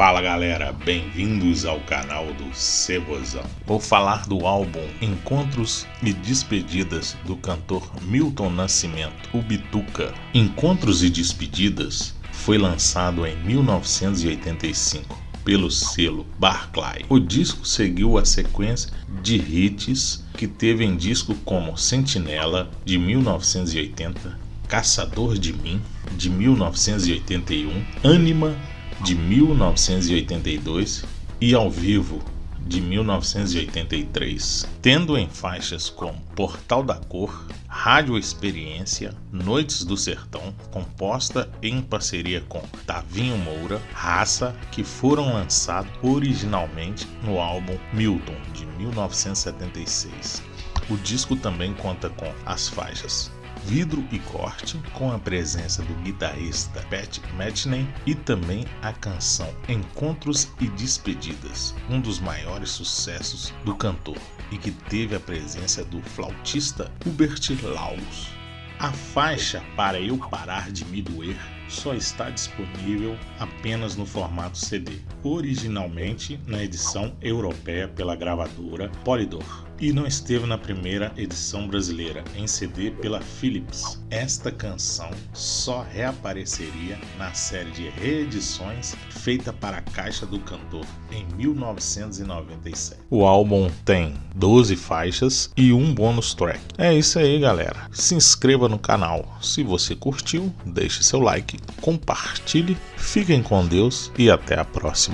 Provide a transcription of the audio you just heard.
Fala galera, bem-vindos ao canal do Cebozão. Vou falar do álbum Encontros e Despedidas do cantor Milton Nascimento, o Bituca. Encontros e Despedidas foi lançado em 1985 pelo selo Barclay. O disco seguiu a sequência de hits que teve em disco como Sentinela de 1980, Caçador de Mim de 1981, Anima de 1982 e ao vivo de 1983, tendo em faixas como Portal da Cor, Rádio Experiência, Noites do Sertão, composta em parceria com Tavinho Moura, Raça, que foram lançados originalmente no álbum Milton de 1976. O disco também conta com as faixas Vidro e Corte, com a presença do guitarrista Pat Metheny e também a canção Encontros e Despedidas, um dos maiores sucessos do cantor e que teve a presença do flautista Hubert Laus. A faixa Para Eu Parar de Me Doer só está disponível apenas no formato CD, originalmente na edição europeia pela gravadora Polydor e não esteve na primeira edição brasileira em CD pela Philips. Esta canção só reapareceria na série de reedições feita para a Caixa do Cantor em 1997. O álbum tem 12 faixas e um bônus track. É isso aí, galera. Se inscreva no canal se você curtiu, deixe seu like, compartilhe, fiquem com Deus e até a próxima.